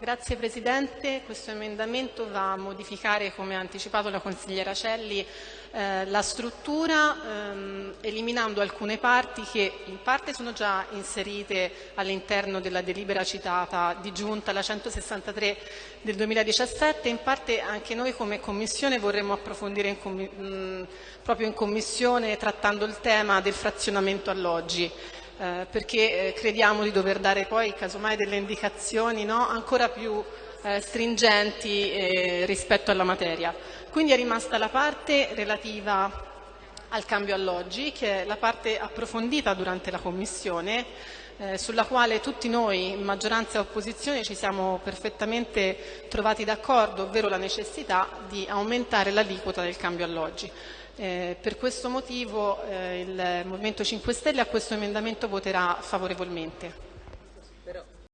Grazie Presidente, questo emendamento va a modificare, come ha anticipato la consigliera Celli, eh, la struttura ehm, eliminando alcune parti che in parte sono già inserite all'interno della delibera citata di giunta, la 163 del 2017, in parte anche noi come Commissione vorremmo approfondire in mh, proprio in Commissione trattando il tema del frazionamento alloggi eh, perché eh, crediamo di dover dare poi casomai delle indicazioni no, ancora più eh, stringenti eh, rispetto alla materia. Quindi è rimasta la parte relativa al cambio alloggi, che è la parte approfondita durante la Commissione, eh, sulla quale tutti noi, maggioranza e opposizione, ci siamo perfettamente trovati d'accordo, ovvero la necessità di aumentare l'aliquota del cambio alloggi. Eh, per questo motivo eh, il Movimento 5 Stelle a questo emendamento voterà favorevolmente.